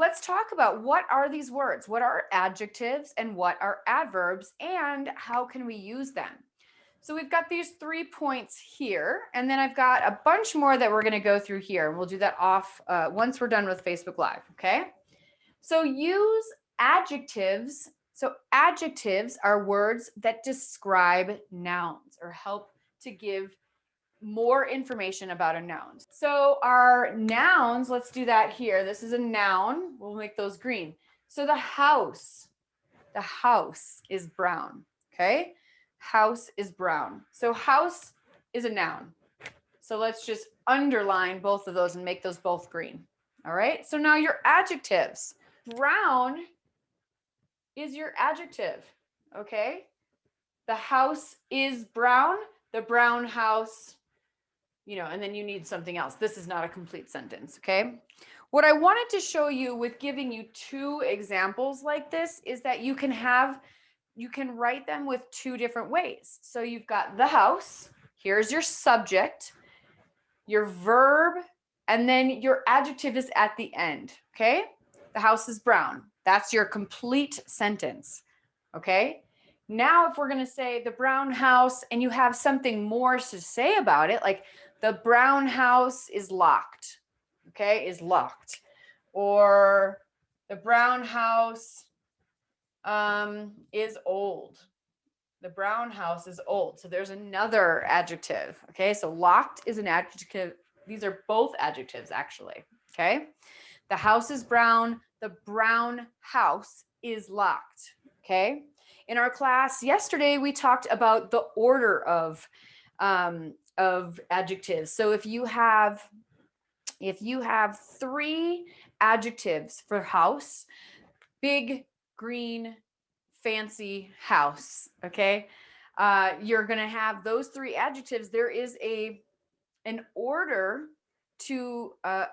let's talk about what are these words? What are adjectives and what are adverbs and how can we use them? So we've got these three points here, and then I've got a bunch more that we're going to go through here. And we'll do that off uh, once we're done with Facebook Live. Okay. So use adjectives. So adjectives are words that describe nouns or help to give more information about a noun. So our nouns, let's do that here. This is a noun. We'll make those green. So the house, the house is brown. Okay. House is brown. So house is a noun. So let's just underline both of those and make those both green. All right. So now your adjectives. Brown is your adjective. Okay. The house is brown. The brown house you know, and then you need something else. This is not a complete sentence, okay? What I wanted to show you with giving you two examples like this is that you can have, you can write them with two different ways. So you've got the house, here's your subject, your verb, and then your adjective is at the end, okay? The house is brown. That's your complete sentence, okay? Now, if we're going to say the brown house and you have something more to say about it, like the brown house is locked, okay, is locked. Or the brown house um, is old. The brown house is old. So there's another adjective, okay? So locked is an adjective. These are both adjectives actually, okay? The house is brown. The brown house is locked, okay? In our class yesterday, we talked about the order of um, of adjectives. So if you have, if you have three adjectives for house, big, green, fancy house, okay? Uh, you're gonna have those three adjectives. There is a, an order to, uh,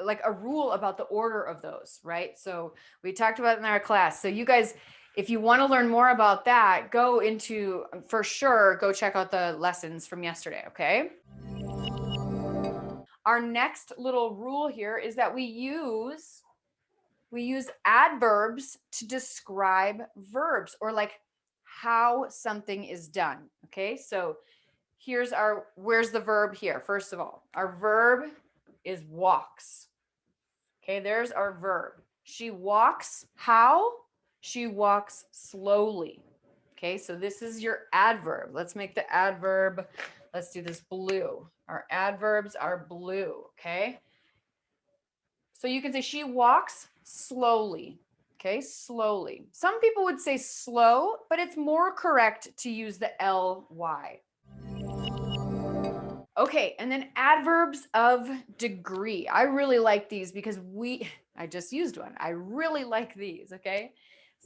like a rule about the order of those, right? So we talked about in our class. So you guys, if you want to learn more about that, go into, for sure, go check out the lessons from yesterday, okay? Our next little rule here is that we use, we use adverbs to describe verbs or like how something is done, okay? So here's our, where's the verb here? First of all, our verb is walks. Okay, there's our verb. She walks how? She walks slowly. Okay, so this is your adverb. Let's make the adverb, let's do this blue. Our adverbs are blue, okay? So you can say she walks slowly, okay, slowly. Some people would say slow, but it's more correct to use the ly. Okay, and then adverbs of degree. I really like these because we, I just used one. I really like these, okay?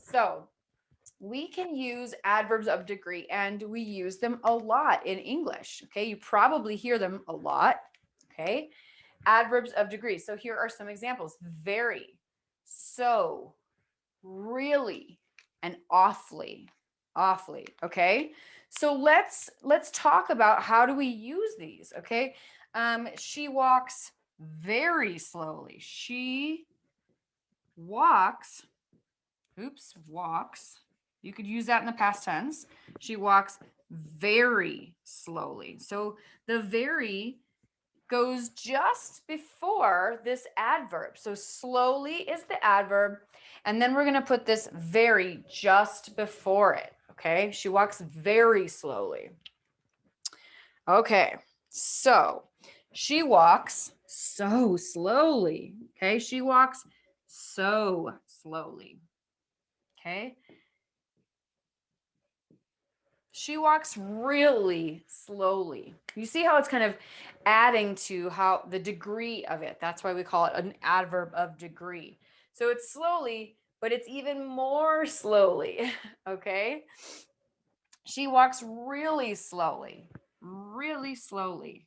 So we can use adverbs of degree and we use them a lot in English. Okay, you probably hear them a lot. Okay, adverbs of degree. So here are some examples very, so, really, and awfully, awfully. Okay, so let's let's talk about how do we use these. Okay, um, she walks very slowly. She walks oops, walks. You could use that in the past tense. She walks very slowly. So the very goes just before this adverb. So slowly is the adverb. And then we're going to put this very just before it. Okay. She walks very slowly. Okay. So she walks so slowly. Okay. She walks so slowly. Okay. She walks really slowly. You see how it's kind of adding to how the degree of it. That's why we call it an adverb of degree. So it's slowly, but it's even more slowly. Okay. She walks really slowly, really slowly.